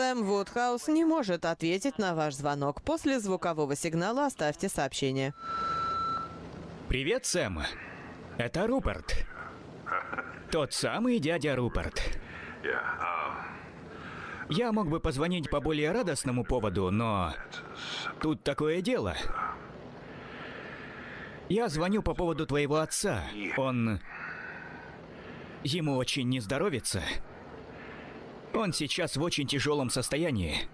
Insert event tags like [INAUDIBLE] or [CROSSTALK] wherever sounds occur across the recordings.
Сэм Вудхаус не может ответить на ваш звонок. После звукового сигнала оставьте сообщение. Привет, Сэм. Это Руперт. Тот самый дядя Руперт. Я мог бы позвонить по более радостному поводу, но тут такое дело. Я звоню по поводу твоего отца. Он... Ему очень не здоровится. Он сейчас в очень тяжелом состоянии.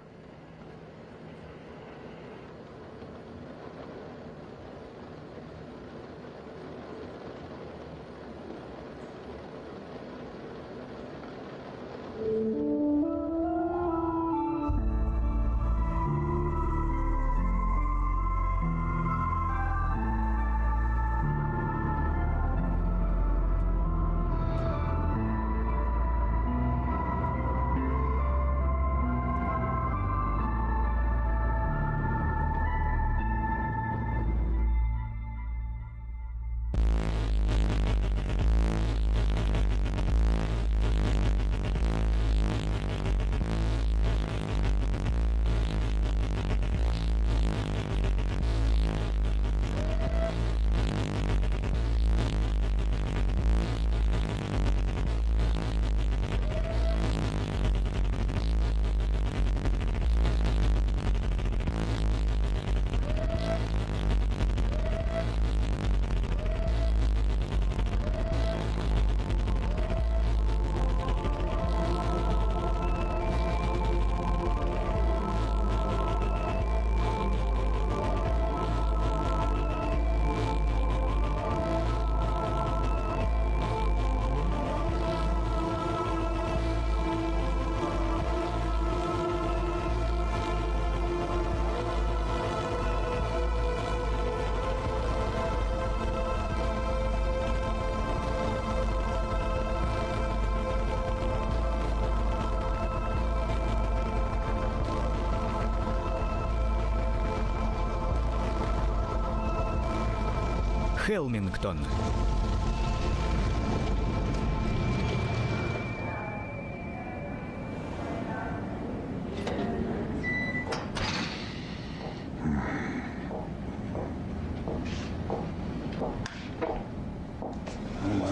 Хелмингтон.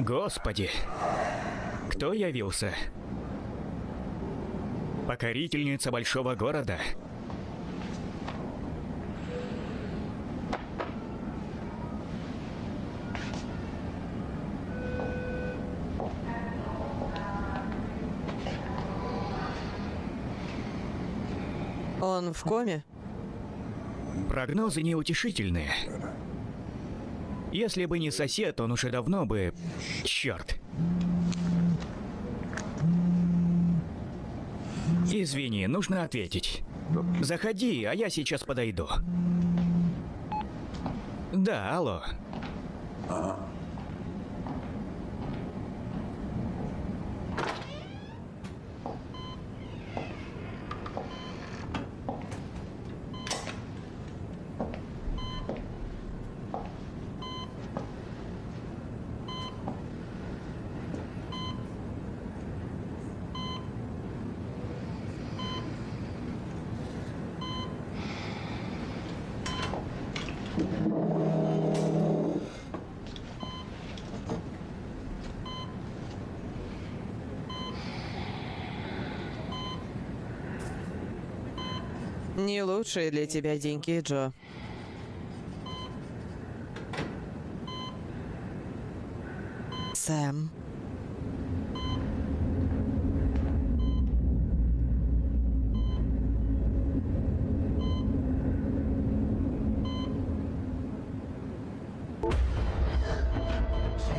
Господи, кто явился? Покорительница большого города. Он в коме? Прогнозы неутешительные. Если бы не сосед, он уже давно бы... Черт. Извини, нужно ответить. Заходи, а я сейчас подойду. Да, алло. Не лучшие для тебя деньги, Джо. Сэм.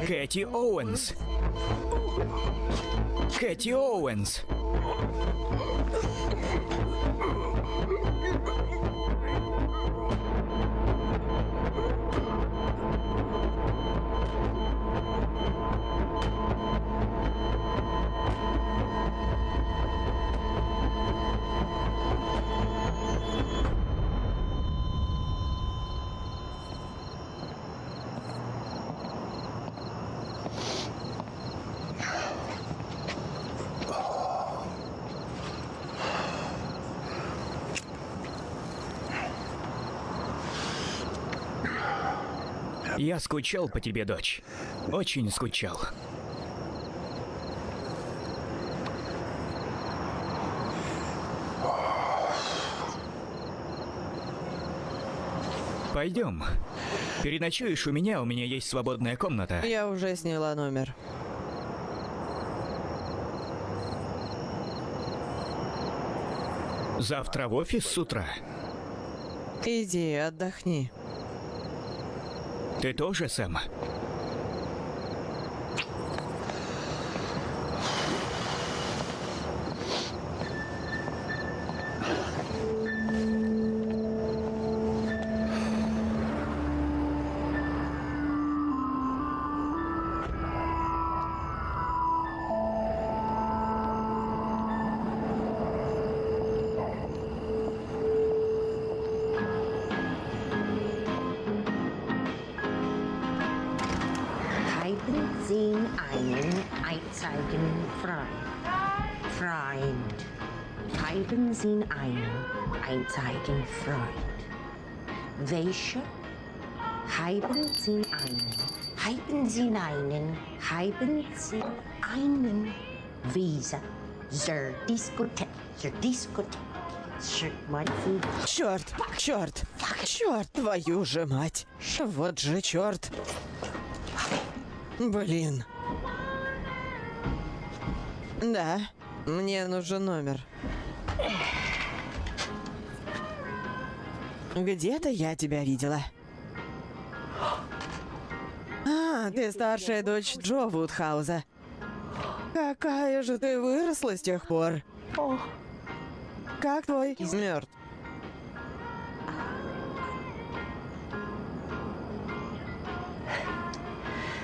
Кэти Оуэнс. Кэти Оуэнс. Я скучал по тебе, дочь. Очень скучал. Пойдем. Переночуешь у меня, у меня есть свободная комната. Я уже сняла номер. Завтра в офис с утра. Иди, отдохни. Ты тоже, Сэм? Einzigen Freund. Welche? Haben Sie einen? Haben Sie einen? Haben Sie einen? Visa. Diskothek. Zur Diskothek. Zur Meinung. Черт, черт, черт, твою же мать. Вот же черт. Блин. Да, мне нужен номер. Где-то я тебя видела. А, ты старшая дочь Джо Вудхауза. Какая же ты выросла с тех пор. Как твой? Мертв.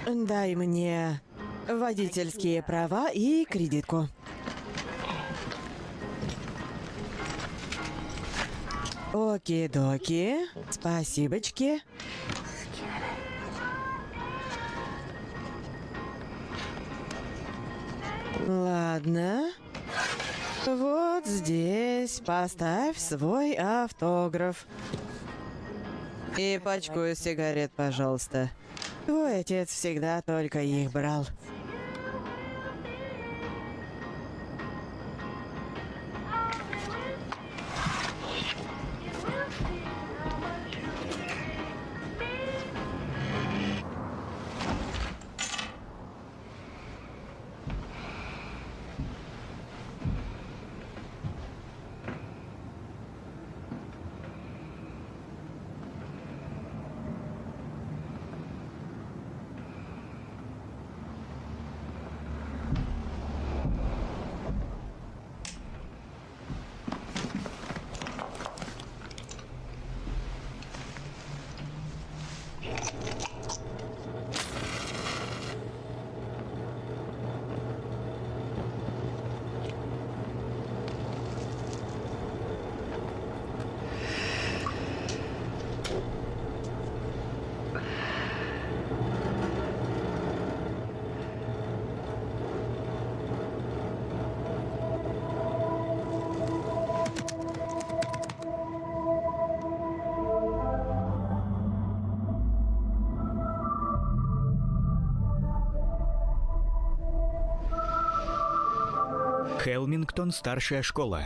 Дай мне водительские права и кредитку. Оки-доки. Спасибочки. Ладно. Вот здесь поставь свой автограф. И пачку сигарет, пожалуйста. Твой отец всегда только их брал. Хелмингтон, старшая школа.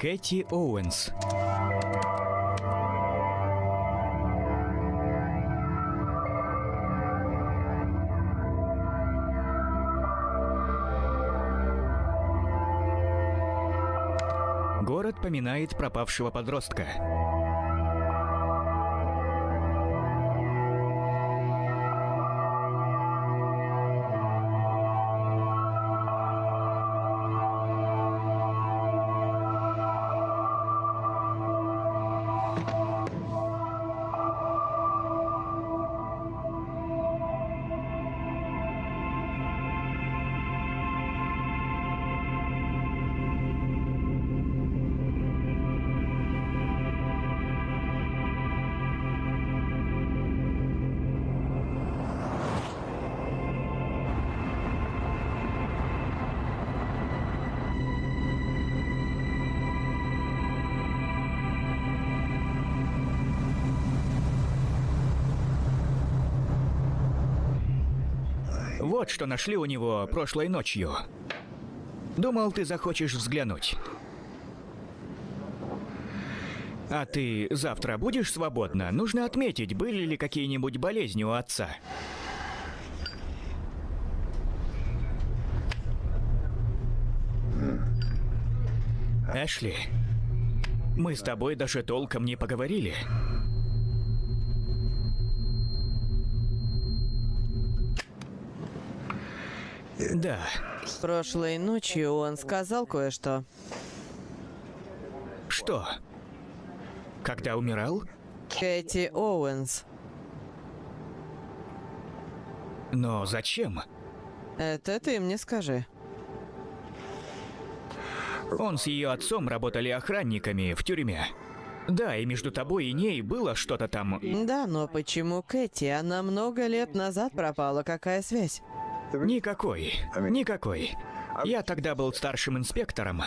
Кэти Оуэнс. Город поминает пропавшего подростка. Нашли у него прошлой ночью. Думал, ты захочешь взглянуть. А ты завтра будешь свободна? Нужно отметить, были ли какие-нибудь болезни у отца. Эшли, мы с тобой даже толком не поговорили. Да, Прошлой ночью он сказал кое-что. что? Когда умирал? Кэти Оуэнс. Но зачем? Это ты мне скажи. Он с ее отцом работали охранниками в тюрьме. Да, и между тобой и ней было что-то там. Да, но почему Кэти? Она много лет назад пропала. Какая связь? Никакой. Никакой. Я тогда был старшим инспектором.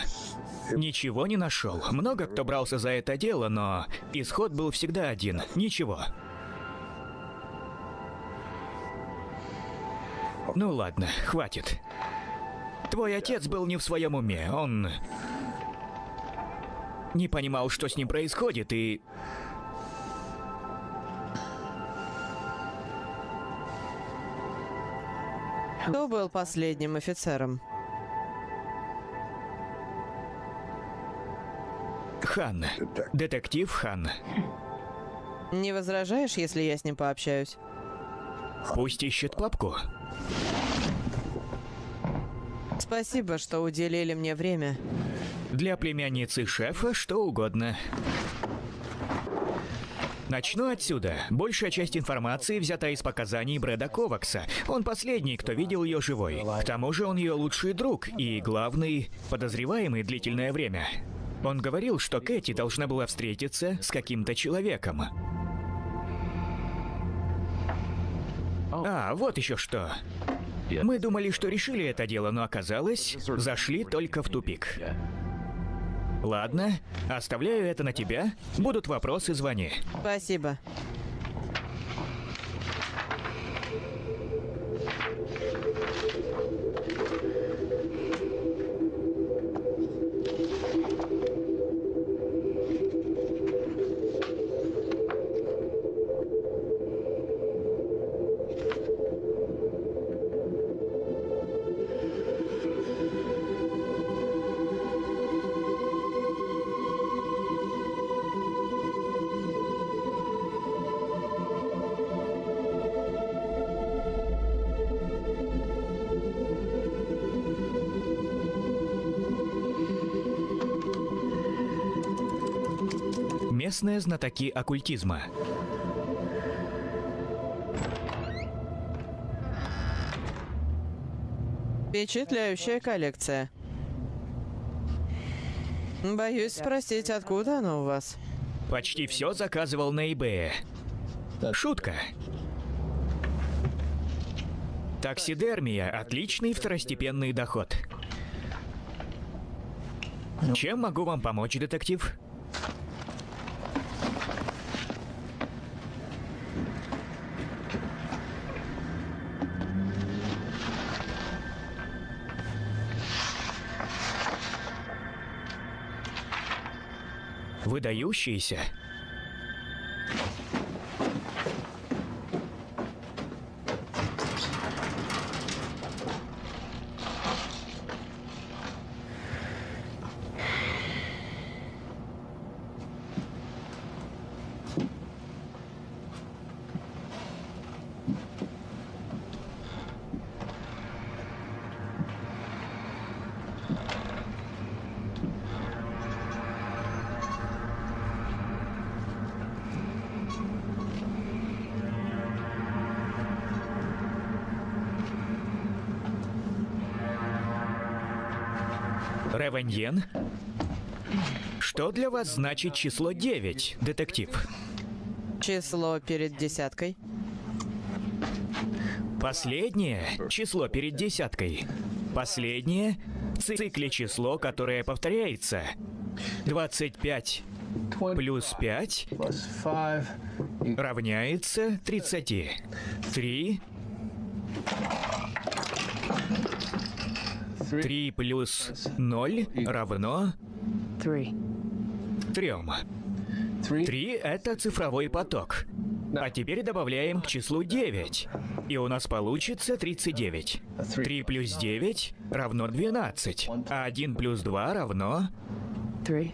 Ничего не нашел. Много кто брался за это дело, но исход был всегда один. Ничего. Ну ладно, хватит. Твой отец был не в своем уме. Он не понимал, что с ним происходит, и Кто был последним офицером? Хан. Детектив Хан. Не возражаешь, если я с ним пообщаюсь? Пусть ищет папку. Спасибо, что уделили мне время. Для племянницы шефа что угодно. Начну отсюда. Большая часть информации взята из показаний Брэда Ковакса. Он последний, кто видел ее живой. К тому же он ее лучший друг и главный подозреваемый длительное время. Он говорил, что Кэти должна была встретиться с каким-то человеком. А, вот еще что. Мы думали, что решили это дело, но оказалось, зашли только в тупик. Ладно, оставляю это на тебя. Будут вопросы, звони. Спасибо. Местные знатоки оккультизма. Впечатляющая коллекция. Боюсь спросить, откуда она у вас? Почти все заказывал на eBay. Шутка. Таксидермия – отличный второстепенный доход. Чем могу вам помочь, детектив? Выдающийся. Ревеньен? Что для вас значит число 9, детектив? Число перед десяткой. Последнее число перед десяткой. Последнее в цикле число, которое повторяется. 25 плюс 5 plus five. You равняется 30. 3 3 плюс 0 равно Three. 3. Three. 3 — это цифровой поток. А теперь добавляем к числу 9. И у нас получится 39. 3 плюс 9 равно 12. А 1 плюс 2 равно... Three.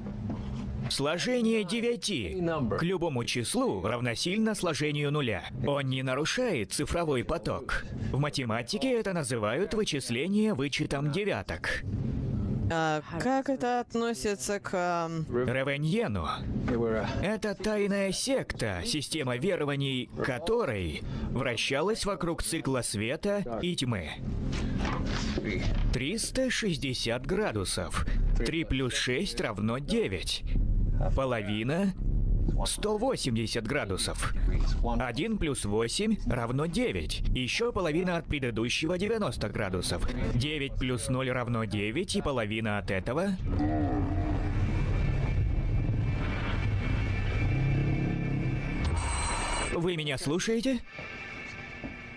Сложение 9 к любому числу равносильно сложению нуля. Он не нарушает цифровой поток. В математике это называют вычисление вычетом девяток. А как это относится к... ам, Ревеньену Это тайная секта, система верований которой вращалась вокруг цикла света и тьмы. 360 градусов. 3 плюс 6 равно 9. Половина 180 градусов. 1 плюс 8 равно 9. Еще половина от предыдущего 90 градусов. 9 плюс 0 равно 9, и половина от этого... Вы меня слушаете?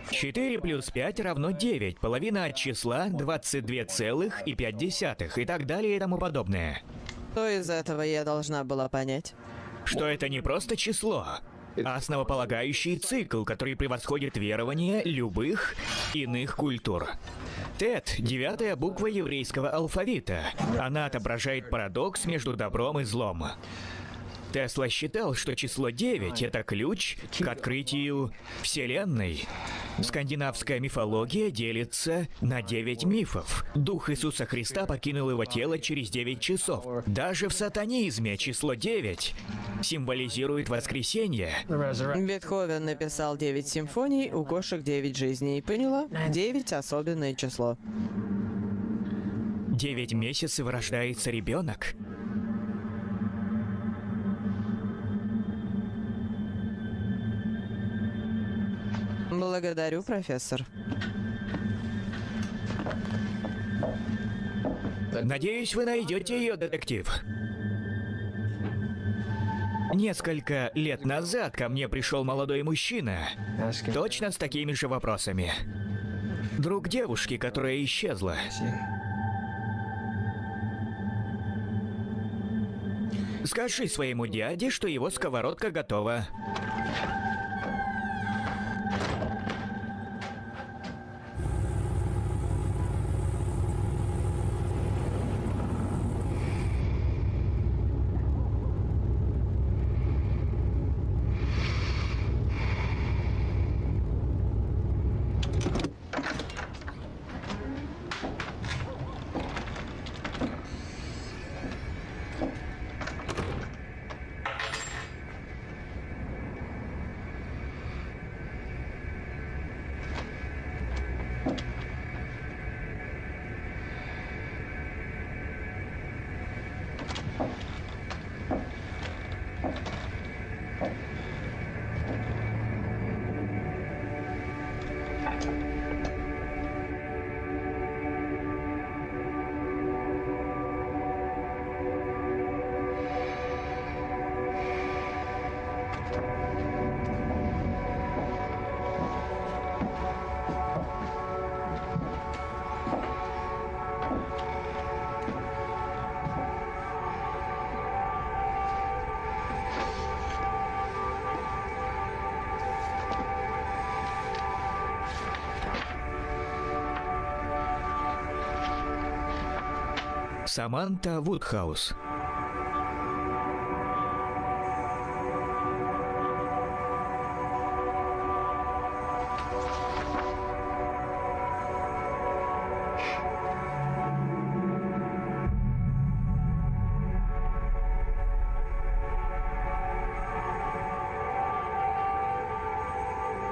4 плюс 5 равно 9. Половина от числа 22,5 и так далее и тому подобное. Что из этого я должна была понять? Что это не просто число, а основополагающий цикл, который превосходит верование любых иных культур. Тет — девятая буква еврейского алфавита. Она отображает парадокс между добром и злом. Тесла считал, что число 9 — это ключ к открытию Вселенной. Скандинавская мифология делится на 9 мифов. Дух Иисуса Христа покинул его тело через 9 часов. Даже в сатанизме число 9 символизирует воскресенье. Бетховен написал 9 симфоний, у кошек 9 жизней. Поняла? 9 особенное число. 9 месяцев рождается ребенок. Благодарю, профессор. Надеюсь, вы найдете ее, детектив. Несколько лет назад ко мне пришел молодой мужчина, точно с такими же вопросами. Друг девушки, которая исчезла. Скажи своему дяде, что его сковородка готова. Саманта Вудхаус.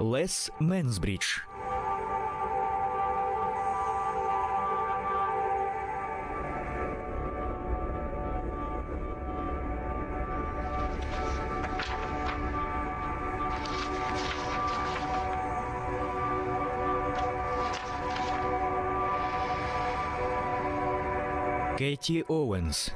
Лес Мэнсбридж. Matthew Owens.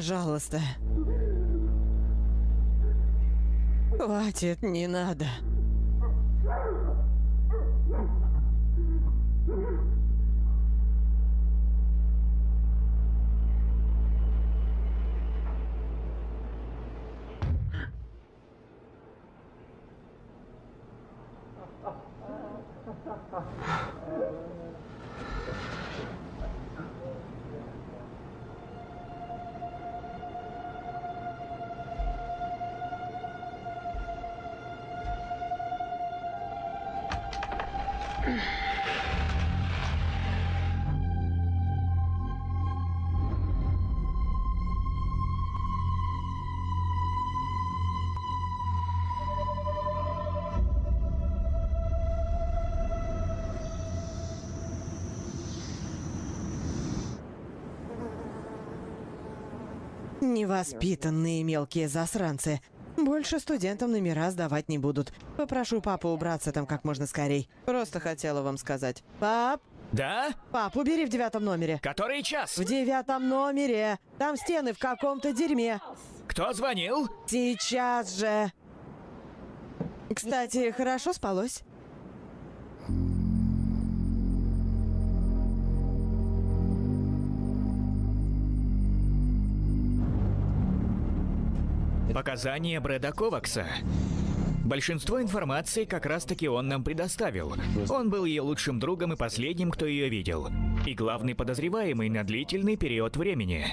Пожалуйста. Хватит, не надо. Невоспитанные мелкие засранцы. Больше студентам номера сдавать не будут. Попрошу папу убраться там как можно скорей. Просто хотела вам сказать. Пап, Да? пап, убери в девятом номере. Который час? В девятом номере. Там стены в каком-то дерьме. Кто звонил? Сейчас же. Кстати, хорошо спалось? Показания Брэда Ковакса. Большинство информации как раз-таки он нам предоставил. Он был ее лучшим другом и последним, кто ее видел. И главный подозреваемый на длительный период времени.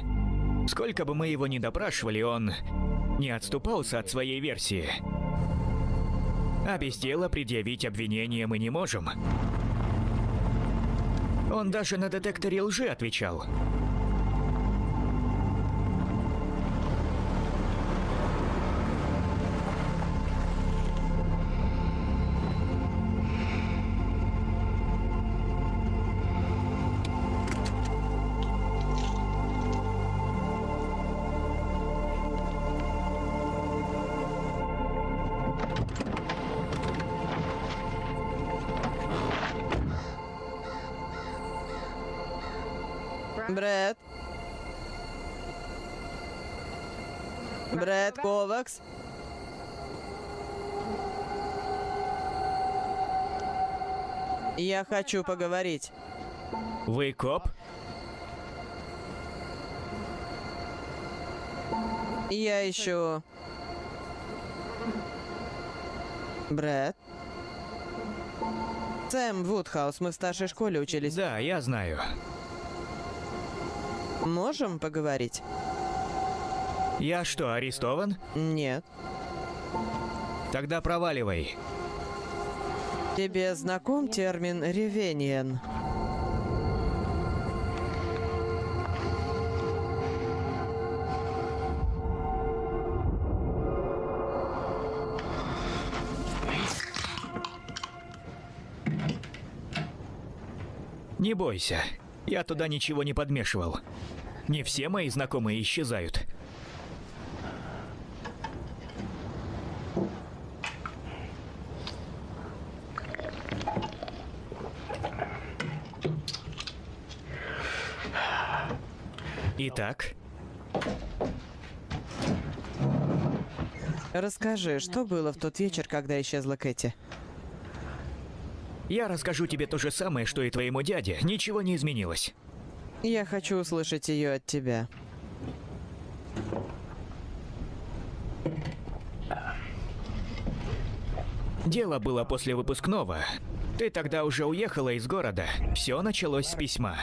Сколько бы мы его ни допрашивали, он не отступался от своей версии. А без дела предъявить обвинение мы не можем. Он даже на детекторе лжи отвечал. Брэд Ковакс. Я хочу поговорить. Вы коп? Я ищу... Брэд? Сэм Вудхаус, мы в старшей школе учились. Да, я знаю. Можем поговорить? Я что, арестован? Нет. Тогда проваливай. Тебе знаком термин «ревениен»? Не бойся. Я туда ничего не подмешивал. Не все мои знакомые исчезают. Итак, Расскажи, что было в тот вечер, когда исчезла Кэти? я расскажу тебе то же самое, что и твоему дяде. Ничего не изменилось. Я хочу услышать ее от тебя. Дело было после выпускного. Ты тогда уже уехала из города. Все началось с письма.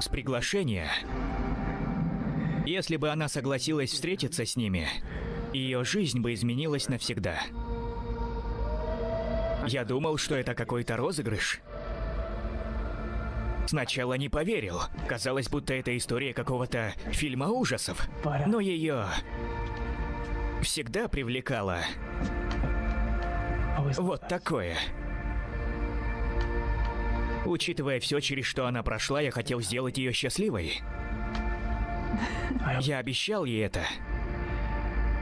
С приглашения. Если бы она согласилась встретиться с ними, ее жизнь бы изменилась навсегда. Я думал, что это какой-то розыгрыш. Сначала не поверил. Казалось, будто это история какого-то фильма ужасов. Но ее всегда привлекало вот такое. Учитывая все, через что она прошла, я хотел сделать ее счастливой. Я обещал ей это.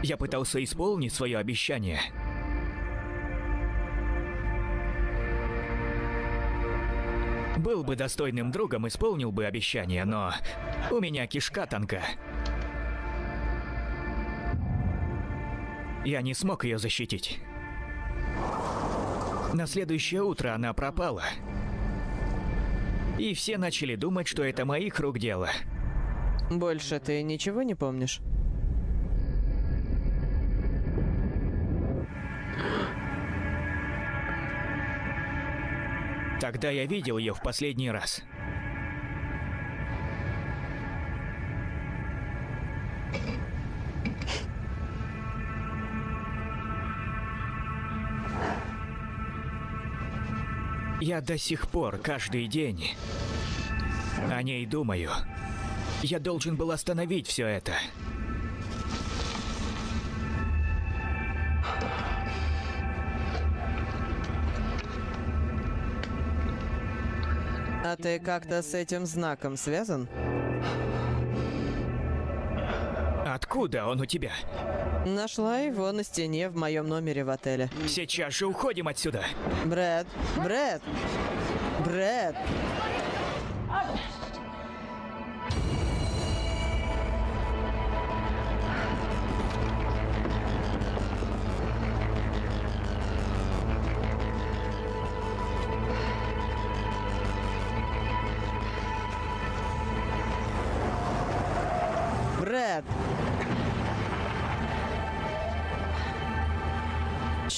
Я пытался исполнить свое обещание. Был бы достойным другом, исполнил бы обещание, но у меня кишка тонка. Я не смог ее защитить. На следующее утро она пропала. И все начали думать, что это моих рук дело. Больше ты ничего не помнишь? Тогда я видел ее в последний раз. Я до сих пор каждый день о ней думаю. Я должен был остановить все это. А ты как-то с этим знаком связан? Откуда он у тебя? Нашла его на стене в моем номере в отеле. Сейчас же уходим отсюда. Брэд, Брэд, Брэд.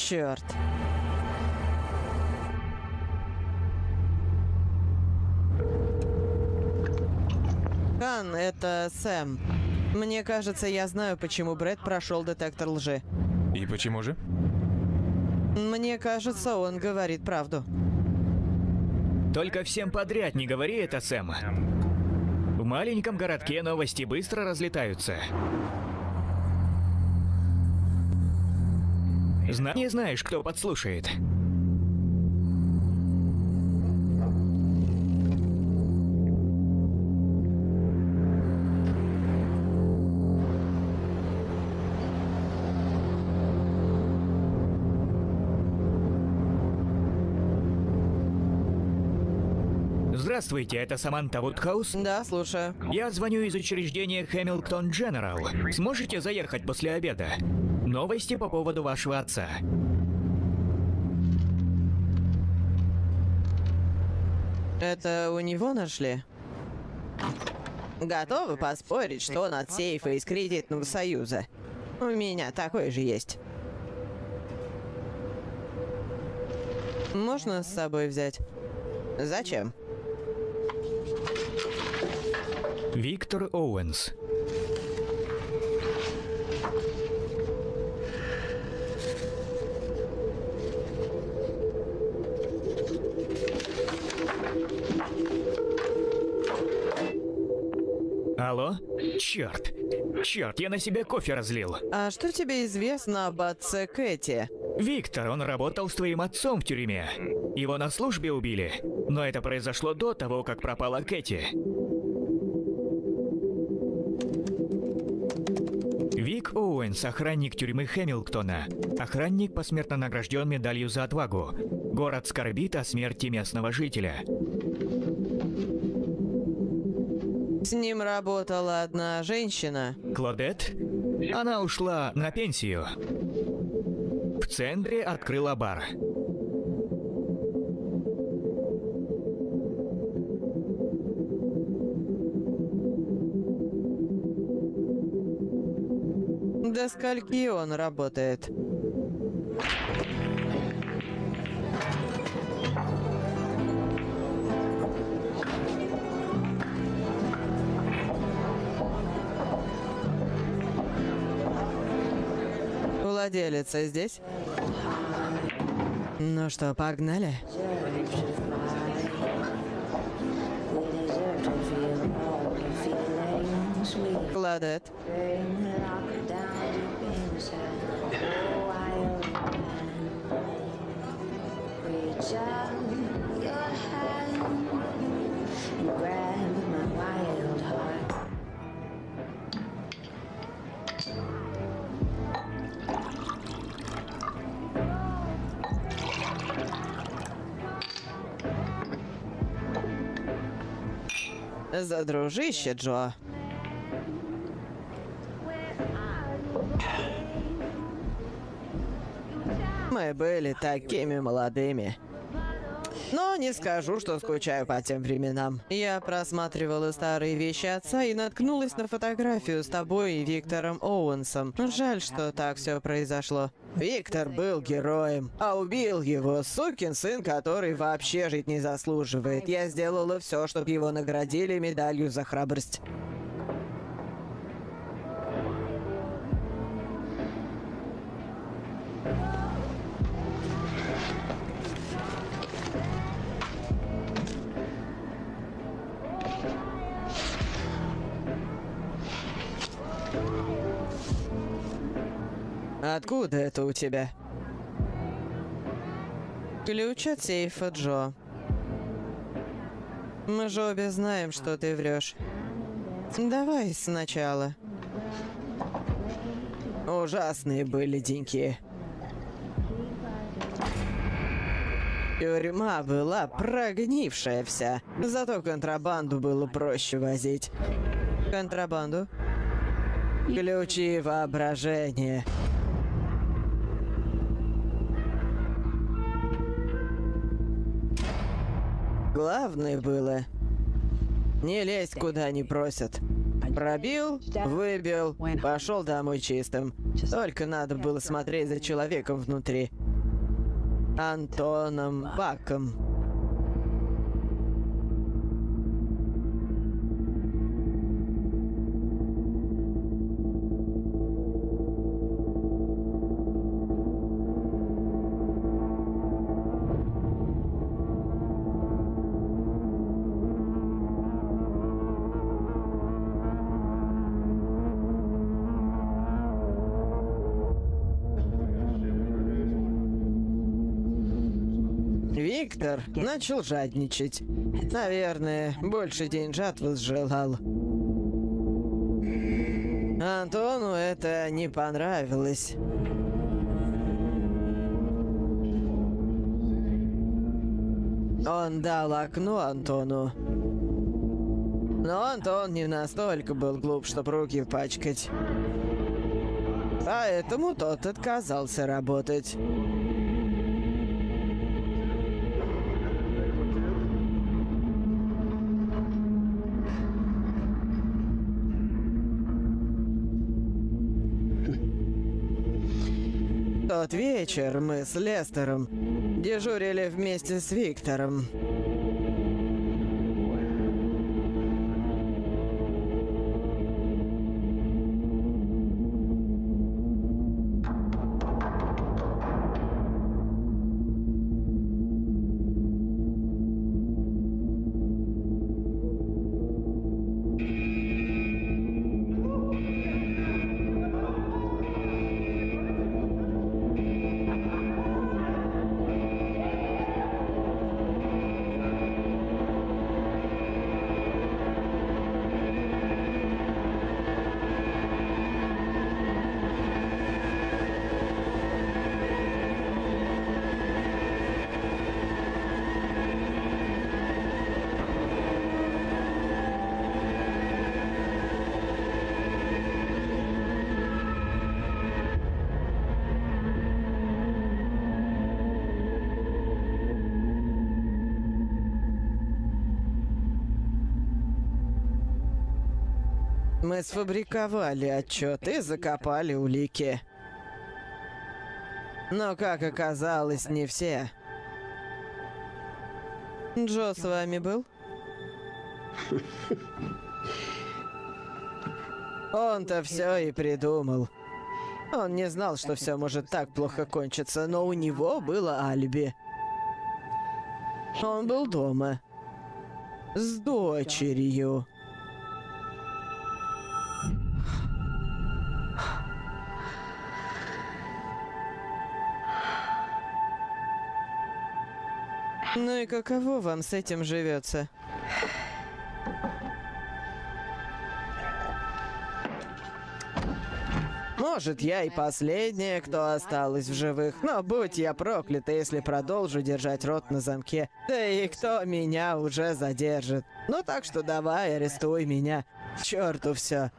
Черт. Кан, это Сэм. Мне кажется, я знаю, почему Брэд прошел детектор лжи. И почему же? Мне кажется, он говорит правду. Только всем подряд не говори это, Сэм. В маленьком городке новости быстро разлетаются. Зна не знаешь, кто подслушает. Здравствуйте, это Саманта Вудхаус. Да, слушаю. Я звоню из учреждения Хэмилтон Дженерал. Сможете заехать после обеда? Новости по поводу вашего отца. Это у него нашли? Готовы поспорить, что он от сейфа из кредитного союза? У меня такой же есть. Можно с собой взять? Зачем? Виктор Оуэнс. Алло? Черт! Черт, я на себя кофе разлил. А что тебе известно об отце Кэти? Виктор, он работал с твоим отцом в тюрьме. Его на службе убили. Но это произошло до того, как пропала Кэти. Вик Оуэнс, охранник тюрьмы Хэмилтона. Охранник посмертно награжден медалью за отвагу. Город скорбит о смерти местного жителя. С ним работала одна женщина. Клодет? Она ушла на пенсию. В центре открыла бар. До скольки он работает? Владелица здесь? Ну что, погнали? Кладет. Reach out За дружище, Джо. Мы были такими молодыми. Но не скажу, что скучаю по тем временам. Я просматривала старые вещи отца и наткнулась на фотографию с тобой и Виктором Оуэнсом. Жаль, что так все произошло. Виктор был героем, а убил его сукин сын, который вообще жить не заслуживает. Я сделала все, чтобы его наградили медалью за храбрость. Откуда это у тебя? Ключ от сейфа, Джо. Мы же обе знаем, что ты врешь. Давай сначала. Ужасные были деньки. Тюрьма была прогнившая вся. Зато контрабанду было проще возить. Контрабанду? Ключи воображения. Главное было не лезть куда не просят. Пробил, выбил, пошел домой чистым. Только надо было смотреть за человеком внутри. Антоном Баком. Виктор начал жадничать. Наверное, больше деньжат возжелал. Антону это не понравилось. Он дал окно Антону. Но Антон не настолько был глуп, чтобы руки пачкать. Поэтому тот отказался работать. Тот вечер мы с Лестером дежурили вместе с Виктором. Мы сфабриковали отчет и закопали улики. Но, как оказалось, не все. Джо с вами был? Он-то все и придумал. Он не знал, что все может так плохо кончиться, но у него было алиби. Он был дома. С дочерью. Каково вам с этим живется? Может, я и последняя, кто осталась в живых, но будь я проклята, если продолжу держать рот на замке. Да и кто меня уже задержит? Ну так что давай, арестуй меня. К черту все.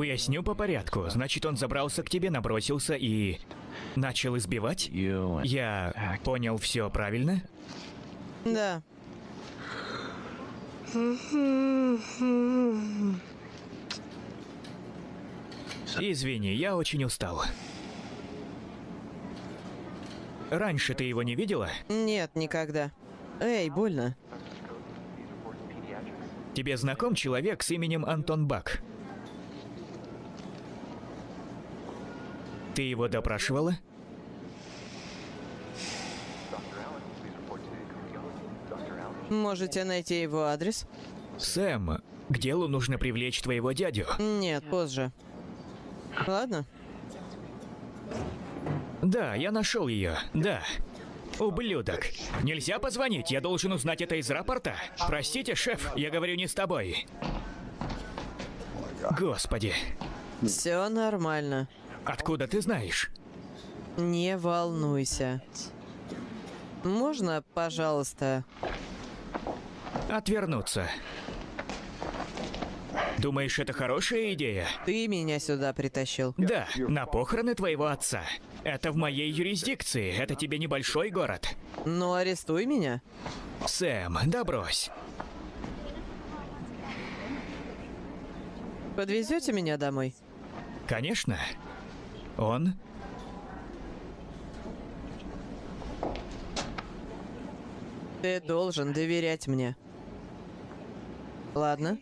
Уясню по порядку. Значит, он забрался к тебе, набросился и... Начал избивать? Я понял все правильно? Да. Извини, я очень устал. Раньше ты его не видела? Нет, никогда. Эй, больно. Тебе знаком человек с именем Антон Бак? Ты его допрашивала? Можете найти его адрес? Сэм, к делу нужно привлечь твоего дядю. Нет, позже. Ладно. Да, я нашел ее. Да. Ублюдок. Нельзя позвонить, я должен узнать это из рапорта. Простите, шеф, я говорю не с тобой. Господи, Все нормально. Откуда ты знаешь? Не волнуйся. Можно, пожалуйста? Отвернуться. Думаешь, это хорошая идея? Ты меня сюда притащил. Да, на похороны твоего отца. Это в моей юрисдикции, это тебе небольшой город. Ну, арестуй меня. Сэм, да брось. Подвезете меня домой? Конечно. Он Ты должен доверять мне. Ладно?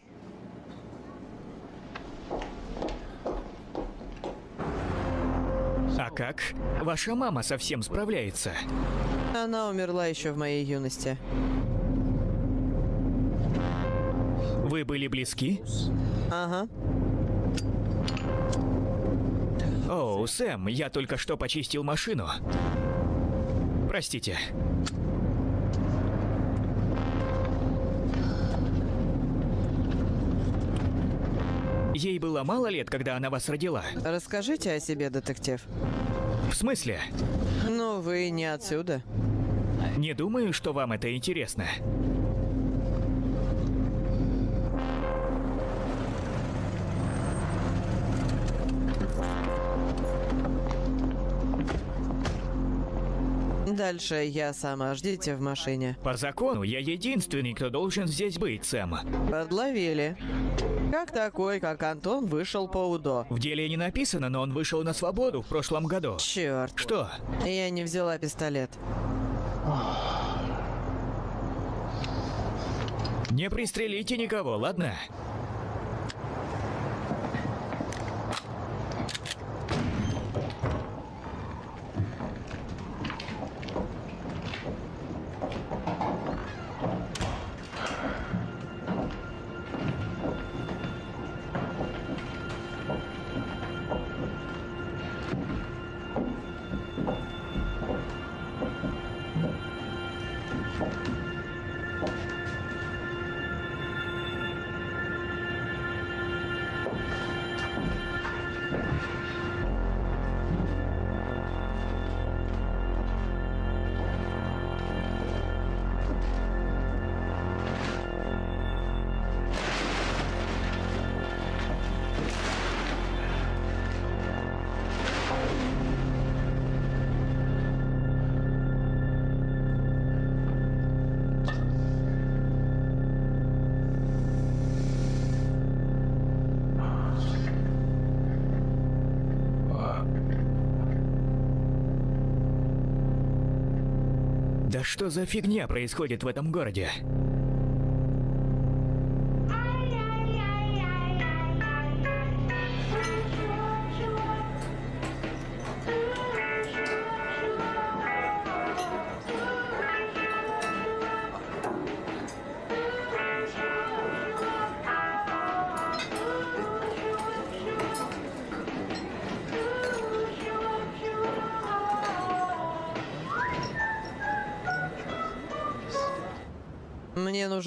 А как? Ваша мама совсем справляется. Она умерла еще в моей юности. Вы были близки? Ага. О, Сэм, я только что почистил машину. Простите. Ей было мало лет, когда она вас родила. Расскажите о себе, детектив. В смысле? Ну, вы не отсюда. Не думаю, что вам это интересно. Дальше я сама. Ждите в машине. По закону, я единственный, кто должен здесь быть, Сэм. Подловили. Как такой, как Антон, вышел по УДО? В деле не написано, но он вышел на свободу в прошлом году. Черт, Что? я не взяла пистолет. Не пристрелите никого, ладно? Что за фигня происходит в этом городе?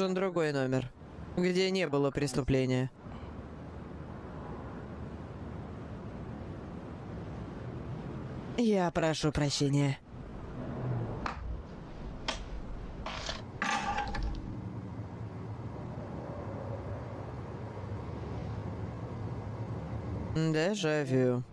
Нужен другой номер, где не было преступления. Я прошу прощения. Дежавю.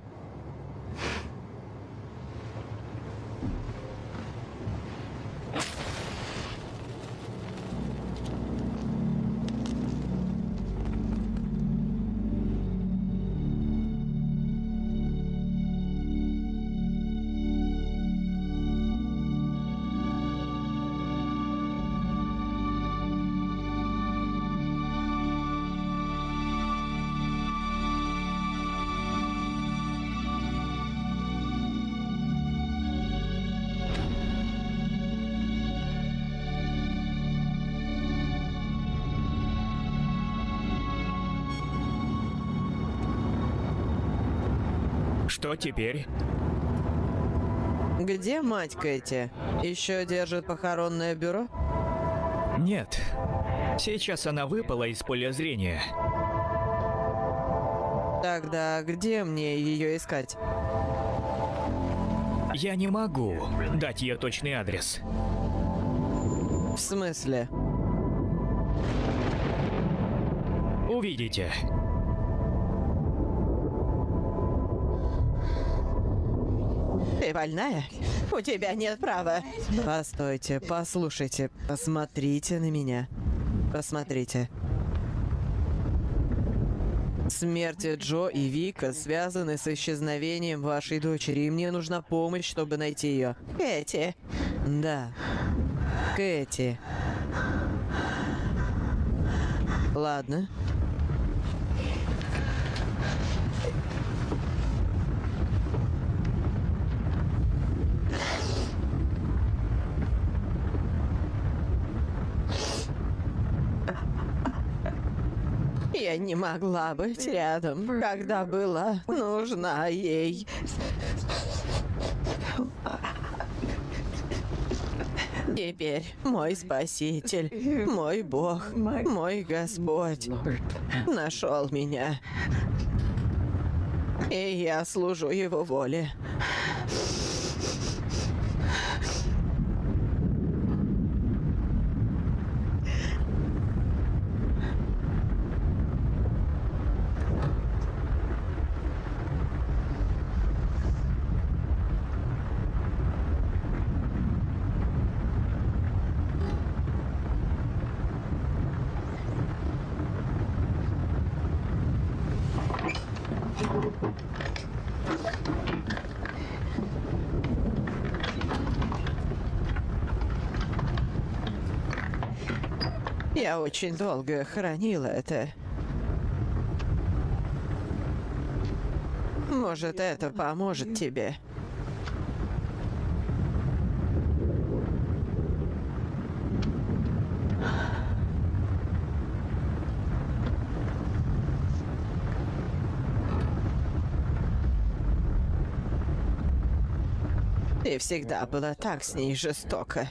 Что теперь? Где мать Кэти? Еще держит похоронное бюро? Нет. Сейчас она выпала из поля зрения. Тогда где мне ее искать? Я не могу дать ее точный адрес. В смысле? Увидите. Ты больная? У тебя нет права. Постойте, послушайте, посмотрите на меня. Посмотрите. Смерти Джо и Вика связаны с исчезновением вашей дочери, и мне нужна помощь, чтобы найти ее. Кэти. Да. Кэти. Ладно. Я не могла быть рядом, когда была нужна ей. Теперь мой Спаситель, мой Бог, мой Господь нашел меня. И я служу Его воле. Я очень долго хранила это. Может, это поможет тебе. Ты всегда была так с ней жестока.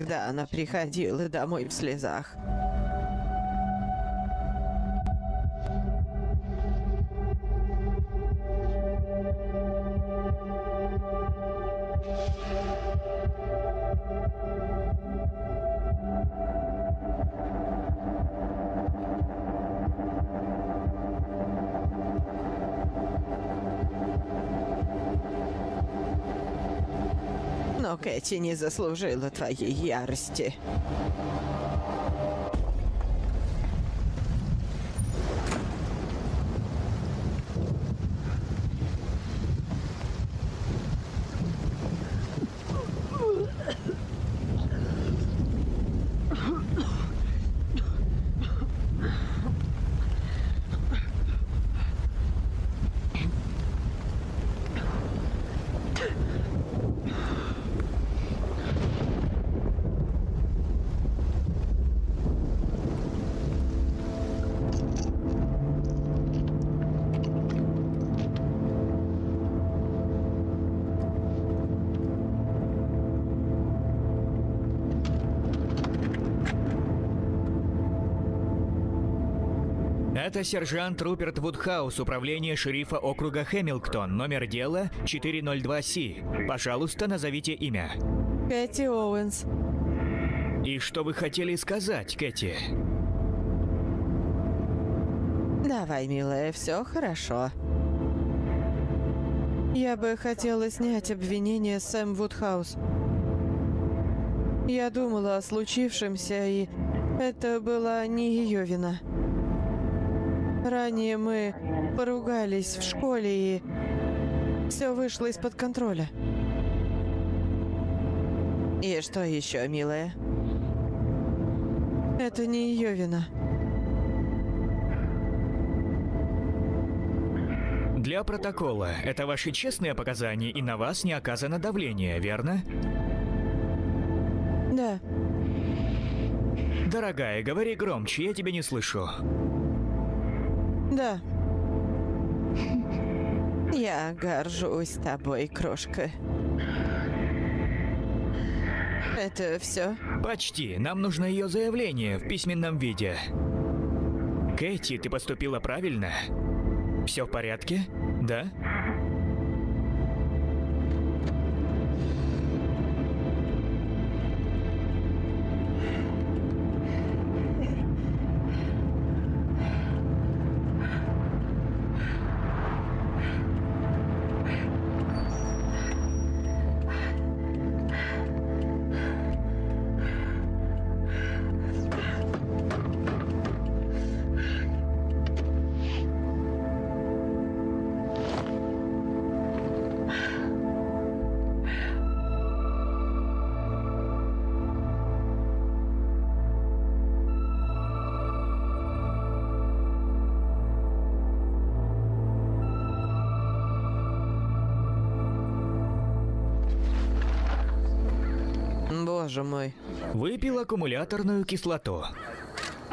Иногда она приходила домой в слезах. Кэти не заслужила твоей ярости. Это сержант Руперт Вудхаус, управление шерифа округа Хэмилтон, номер дела 402С. Пожалуйста, назовите имя. Кэти Оуэнс. И что вы хотели сказать, Кэти? Давай, милая, все хорошо. Я бы хотела снять обвинение Сэм Вудхаус. Я думала о случившемся, и это была не ее вина. Ранее мы поругались в школе, и все вышло из-под контроля. И что еще, милая? Это не ее вина. Для протокола, это ваши честные показания, и на вас не оказано давление, верно? Да, Дорогая, говори громче, я тебя не слышу. Да. [LAUGHS] Я горжусь тобой, крошка. Это все? Почти. Нам нужно ее заявление в письменном виде. Кэти, ты поступила правильно? Все в порядке? Да? Боже мой. Выпил аккумуляторную кислоту.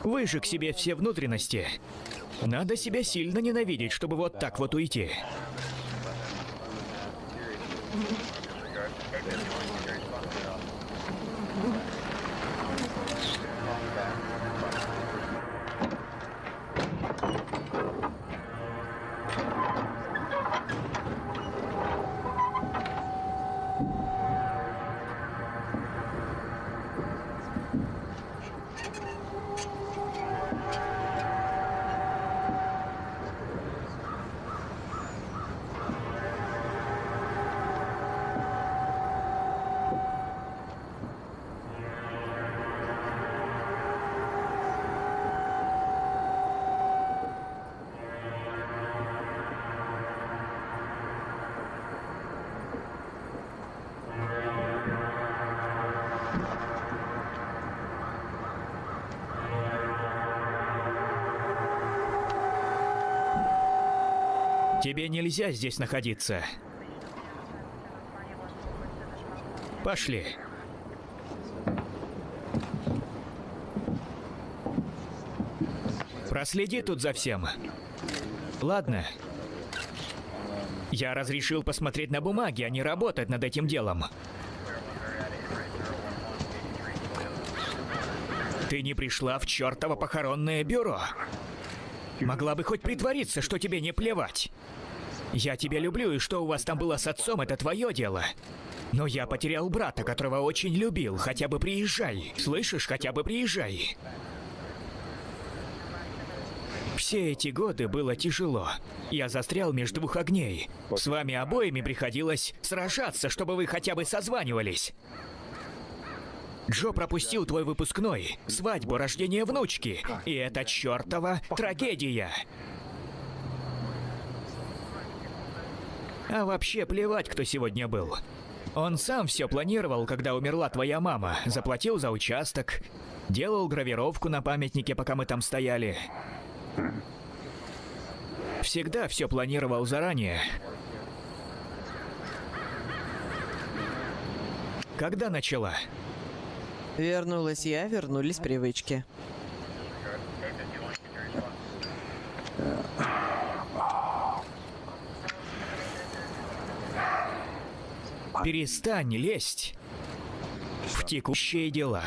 Выжег себе все внутренности. Надо себя сильно ненавидеть, чтобы вот так вот уйти. Тебе нельзя здесь находиться. Пошли. Проследи тут за всем. Ладно. Я разрешил посмотреть на бумаги, а не работать над этим делом. Ты не пришла в чертово похоронное бюро. Могла бы хоть притвориться, что тебе не плевать. Я тебя люблю, и что у вас там было с отцом, это твое дело. Но я потерял брата, которого очень любил. Хотя бы приезжай. Слышишь, хотя бы приезжай. Все эти годы было тяжело. Я застрял между двух огней. С вами обоими приходилось сражаться, чтобы вы хотя бы созванивались. Джо пропустил твой выпускной, свадьбу, рождение внучки. И это чертова трагедия. А вообще плевать, кто сегодня был. Он сам все планировал, когда умерла твоя мама. Заплатил за участок, делал гравировку на памятнике, пока мы там стояли. Всегда все планировал заранее. Когда начала? Вернулась я, вернулись привычки. Перестань лезть в текущие дела.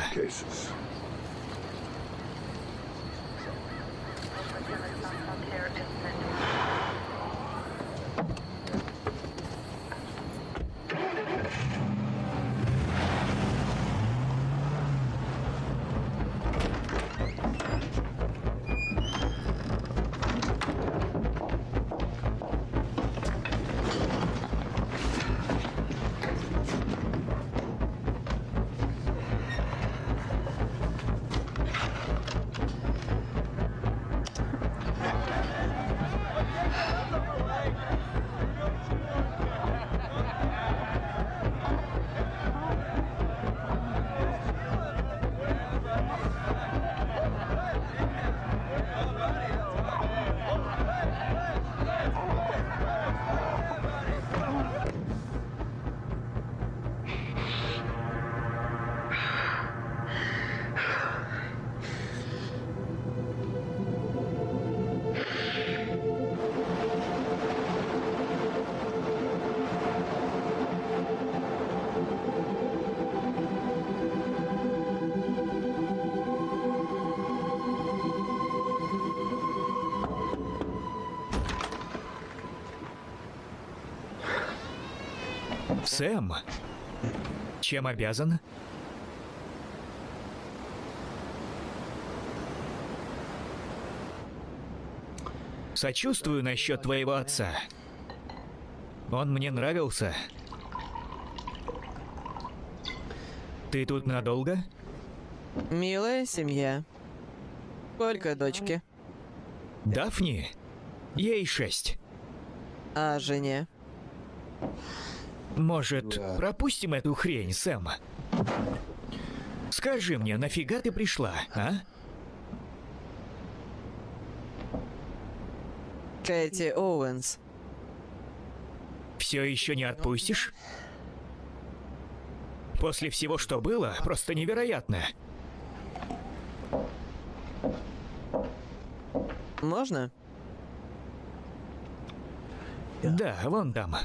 Сэм, чем обязан? Сочувствую насчет твоего отца. Он мне нравился. Ты тут надолго? Милая семья. Сколько дочки? Дафни? Ей шесть. А жене? Может, пропустим эту хрень, Сэм? Скажи мне, нафига ты пришла, а? Кэти Оуэнс. Все еще не отпустишь? После всего, что было, просто невероятно. Можно? Да, вон там.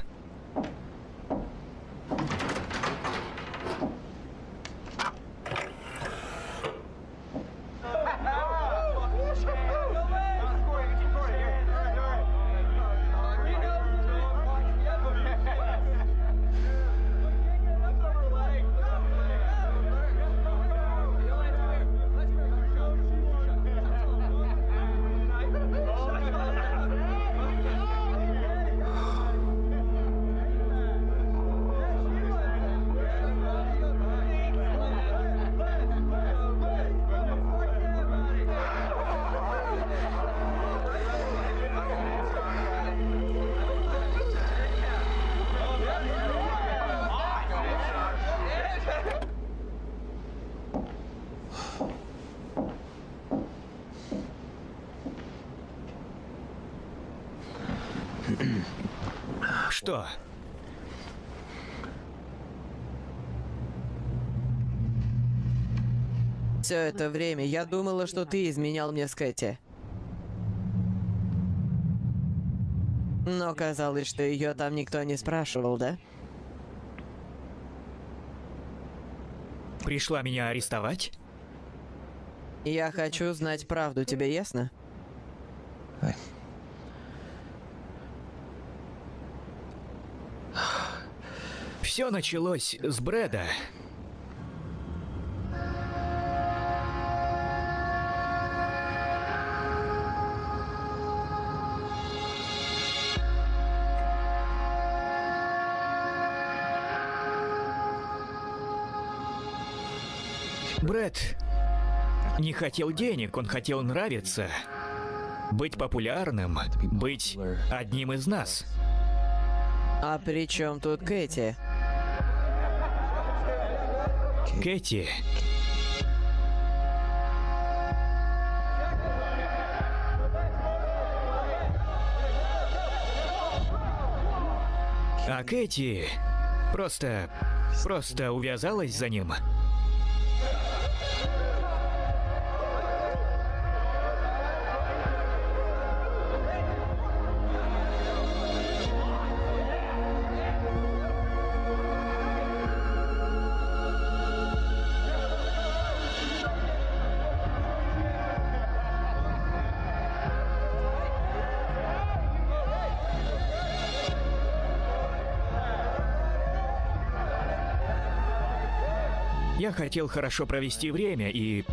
Что? Все это время я думала, что ты изменял мне с Кэти. Но казалось, что ее там никто не спрашивал, да? Пришла меня арестовать? Я хочу знать правду, тебе ясно? Все началось с Брэда. Брэд не хотел денег, он хотел нравиться, быть популярным, быть одним из нас. А при чем тут Кэти? Кэти. А Кэти просто... просто увязалась за ним. Хотел хорошо провести время и...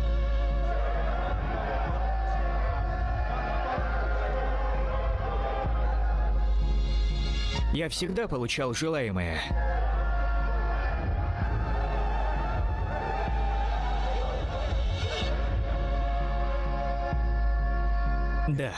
Я всегда получал желаемое. Да.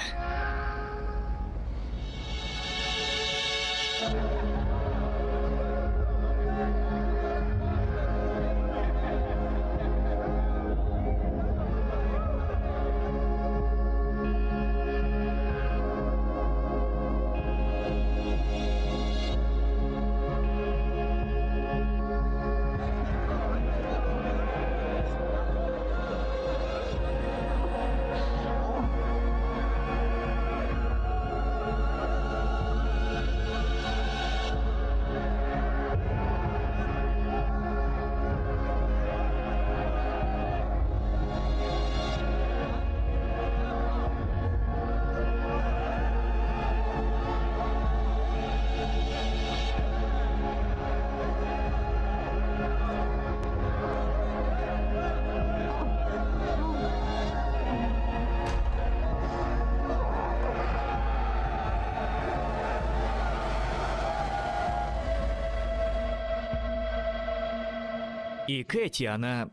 И Кэти, она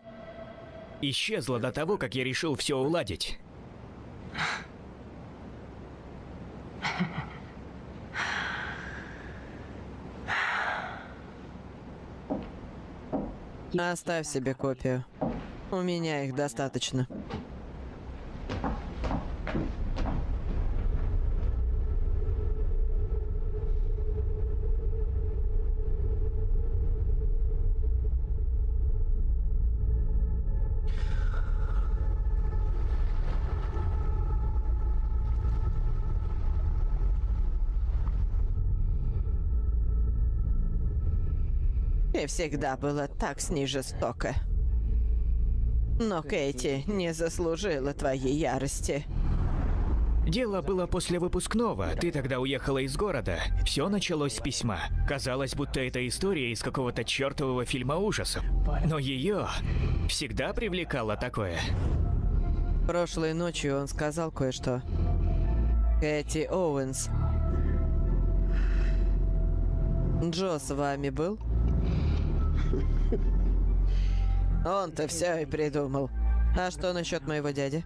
исчезла до того, как я решил все уладить. Оставь себе копию. У меня их достаточно. Всегда было так с ней жестоко. Но Кэти не заслужила твоей ярости. Дело было после выпускного. Ты тогда уехала из города. Все началось с письма. Казалось, будто это история из какого-то чертового фильма ужасов. Но ее всегда привлекало такое. Прошлой ночью он сказал кое-что. Кэти Оуэнс. Джо с вами был? Он-то все и придумал. А что насчет моего дяди?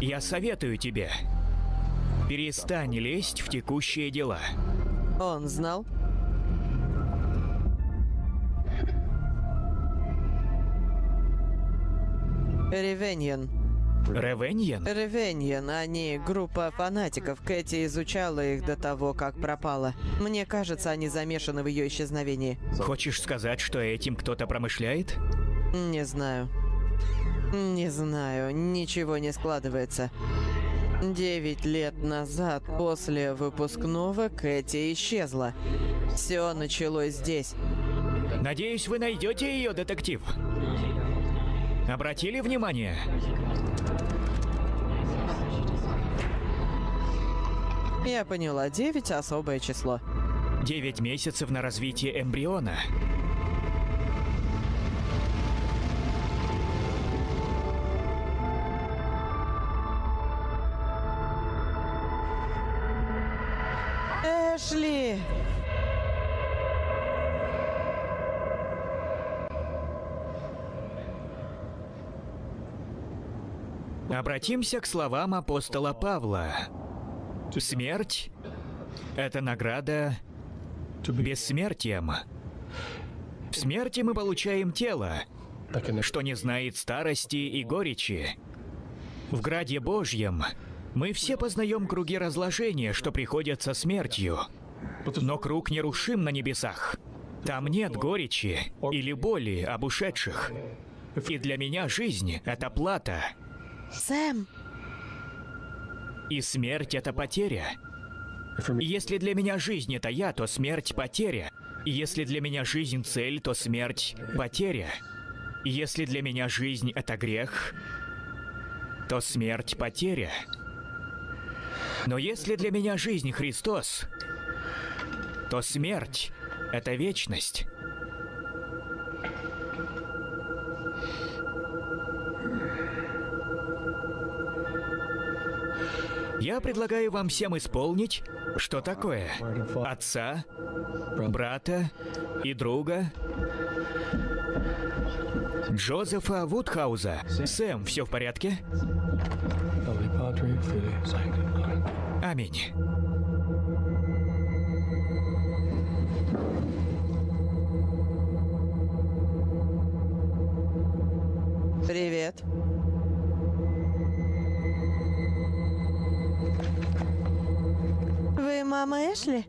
Я советую тебе. Перестань лезть в текущие дела. Он знал? Ревеньен. Ревеньен? Ревеньен, они группа фанатиков. Кэти изучала их до того, как пропала. Мне кажется, они замешаны в ее исчезновении. Хочешь сказать, что этим кто-то промышляет? Не знаю. Не знаю, ничего не складывается. Девять лет назад, после выпускного, Кэти исчезла. Все началось здесь. Надеюсь, вы найдете ее, детектив. Обратили внимание? Я поняла, девять особое число. Девять месяцев на развитие эмбриона. Обратимся к словам апостола Павла. Смерть — это награда бессмертием. В смерти мы получаем тело, что не знает старости и горечи. В Граде Божьем мы все познаем круги разложения, что приходят со смертью. Но круг нерушим на небесах. Там нет горечи или боли об ушедших. И для меня жизнь — это плата, Сэм! и смерть — это потеря. Если для меня жизнь — это я, то смерть — потеря. Если для меня жизнь — цель, то смерть — потеря. Если для меня жизнь — это грех, то смерть — потеря. Но если для меня жизнь Христос, то смерть — это вечность. Я предлагаю вам всем исполнить, что такое отца, брата и друга Джозефа Вудхауза. Сэм, все в порядке? Аминь. Привет. Мама Эшли?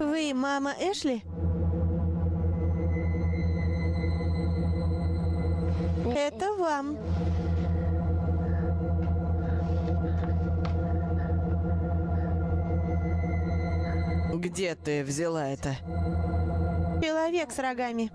Вы мама Эшли? Это вам. Где ты взяла это? Человек с рогами.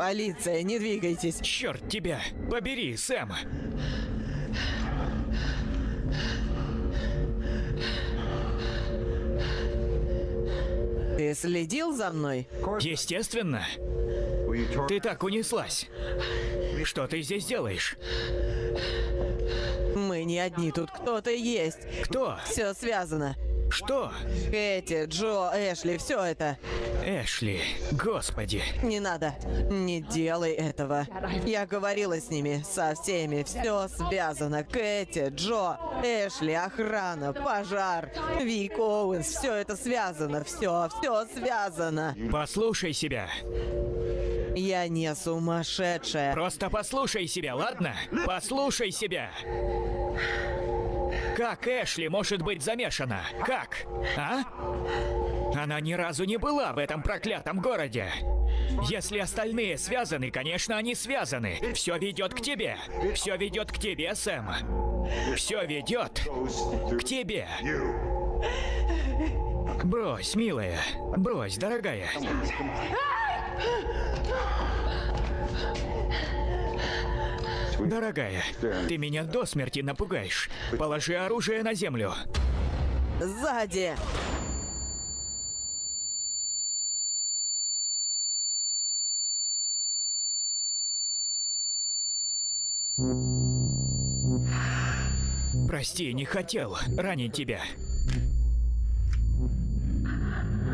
Полиция, не двигайтесь. Черт тебя! Побери, Сэм! Ты следил за мной? Естественно. Ты так унеслась. Что ты здесь делаешь? Мы не одни, тут кто-то есть. Кто? Все связано. Что? Кэти, Джо, Эшли, все это. Эшли, господи. Не надо. Не делай этого. Я говорила с ними, со всеми. Все связано. Кэти, Джо, Эшли, охрана, пожар, Вик Оуэнс. Все это связано. Все, все связано. Послушай себя. Я не сумасшедшая. Просто послушай себя, ладно? Послушай себя. Как Эшли может быть замешана? Как? А? Она ни разу не была в этом проклятом городе. Если остальные связаны, конечно, они связаны. Все ведет к тебе. Все ведет к тебе, Сэм. Все ведет к тебе. Брось, милая. Брось, дорогая. Дорогая, ты меня до смерти напугаешь. Положи оружие на землю. Сзади. Прости, не хотел ранить тебя.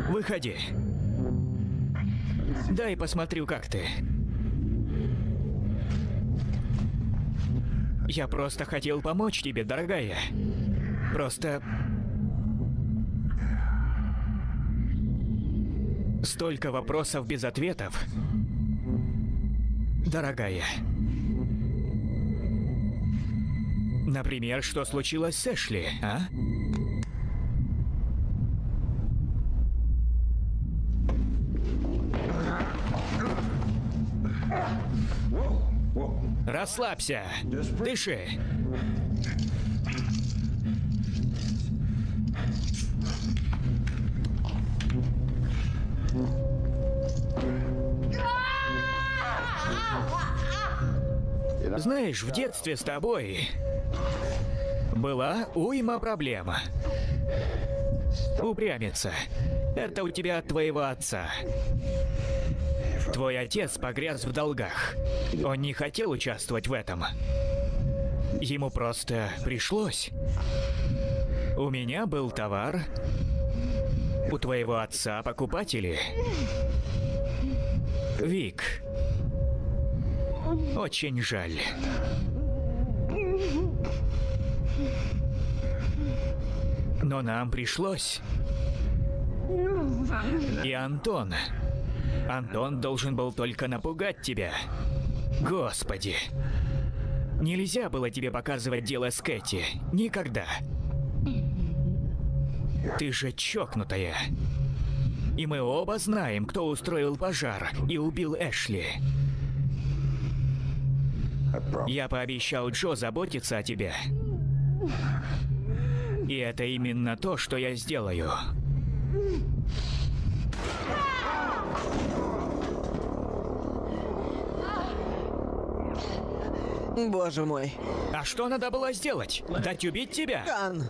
Выходи. Дай посмотрю, как ты. Я просто хотел помочь тебе, дорогая. Просто... Столько вопросов без ответов. Дорогая. Например, что случилось с Эшли, а? Расслабься. Дыши. Знаешь, в детстве с тобой была уйма проблема. Упрямиться. Это у тебя от твоего отца. Твой отец погряз в долгах. Он не хотел участвовать в этом. Ему просто пришлось. У меня был товар. У твоего отца покупатели. Вик. Очень жаль. Но нам пришлось. И Антон. Антон должен был только напугать тебя. Господи. Нельзя было тебе показывать дело с Кэти. Никогда. Ты же чокнутая. И мы оба знаем, кто устроил пожар и убил Эшли. Я пообещал Джо заботиться о тебе. И это именно то, что я сделаю. Боже мой. А что надо было сделать? Дать убить тебя? Кан.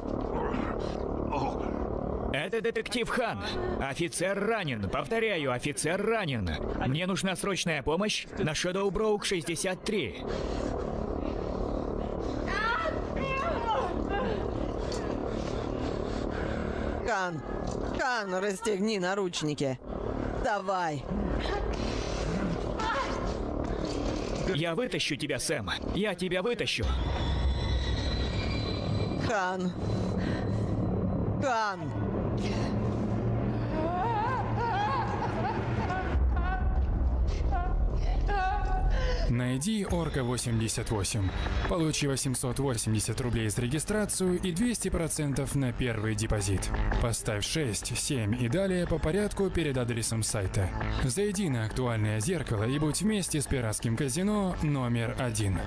Это детектив Хан. Офицер ранен. Повторяю, офицер ранен. Мне нужна срочная помощь на Shadow Brook 63. Кан. Кан, расстегни наручники. Давай. Я вытащу тебя, Сэм. Я тебя вытащу. Кан. Кан. Найди Орка 88. Получи 880 рублей за регистрацию и 200% на первый депозит. Поставь 6, 7 и далее по порядку перед адресом сайта. Зайди на актуальное зеркало и будь вместе с пиратским казино номер один.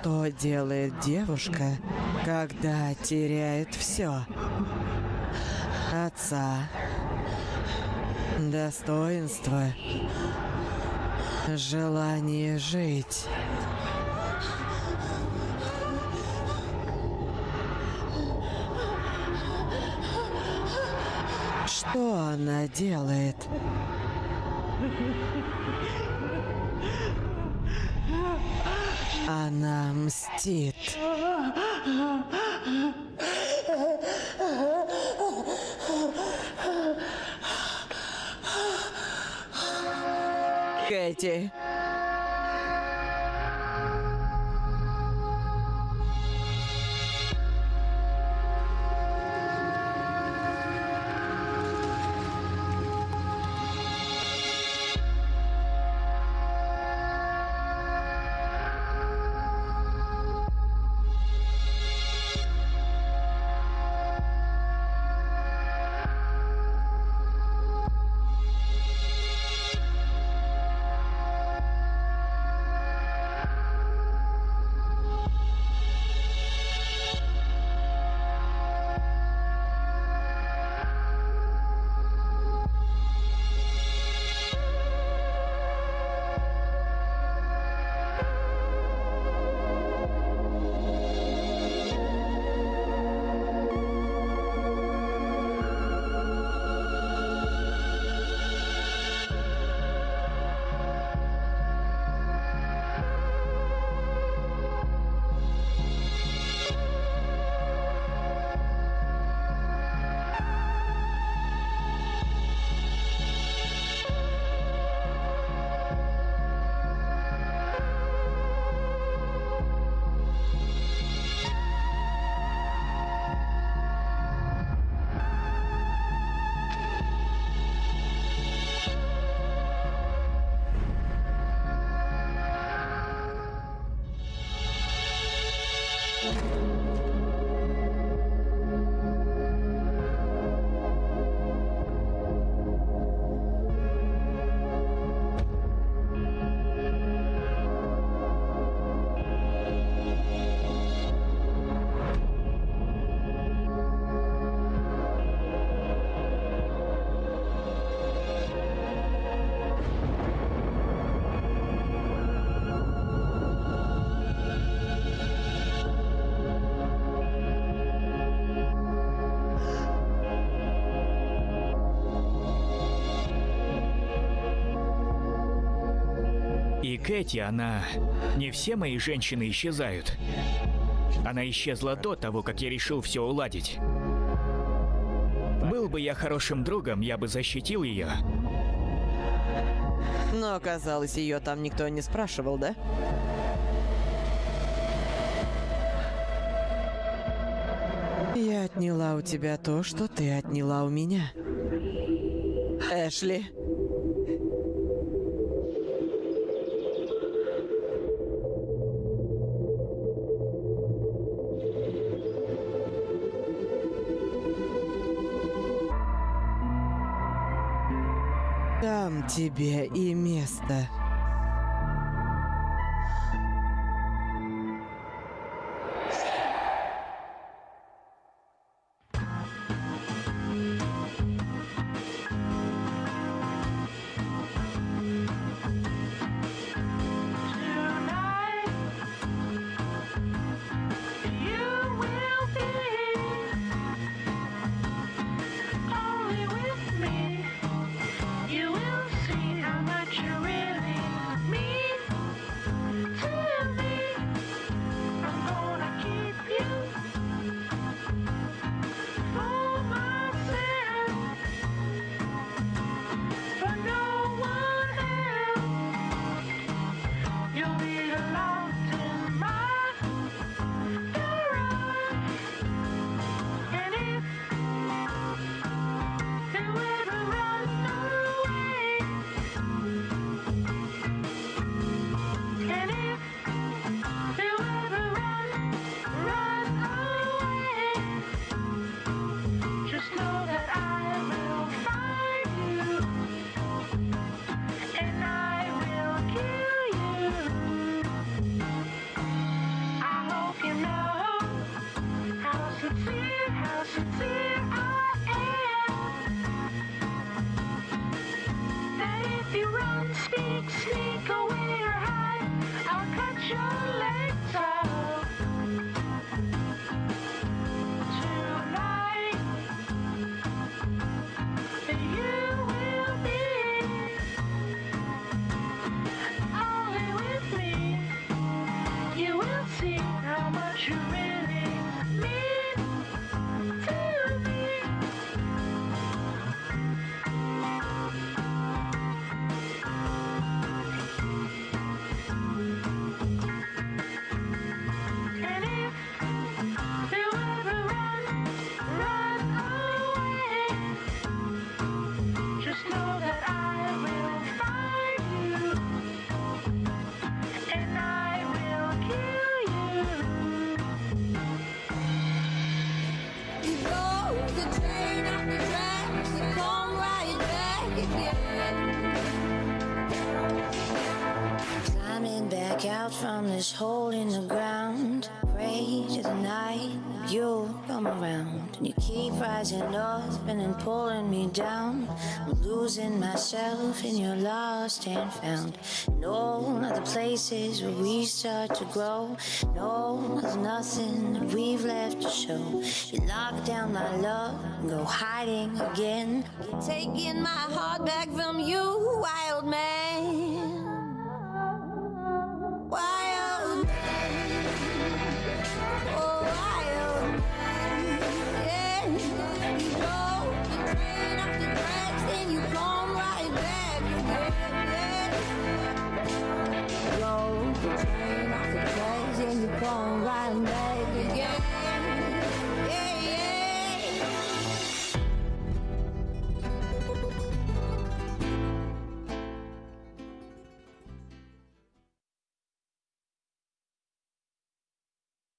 Что делает девушка, когда теряет все? Отца, достоинство, желание жить. Что она делает? Она мстит. Кэти. うん。Кэти, она... Не все мои женщины исчезают. Она исчезла до того, как я решил все уладить. Был бы я хорошим другом, я бы защитил ее. Но оказалось, ее там никто не спрашивал, да? Я отняла у тебя то, что ты отняла у меня. Эшли. Тебе и место. And you keep rising up and then pulling me down. I'm losing myself in your lost and found. No other places where we start to grow. No, there's nothing that we've left to show. You lock down my love and go hiding again. Taking my heart back from you, wild man.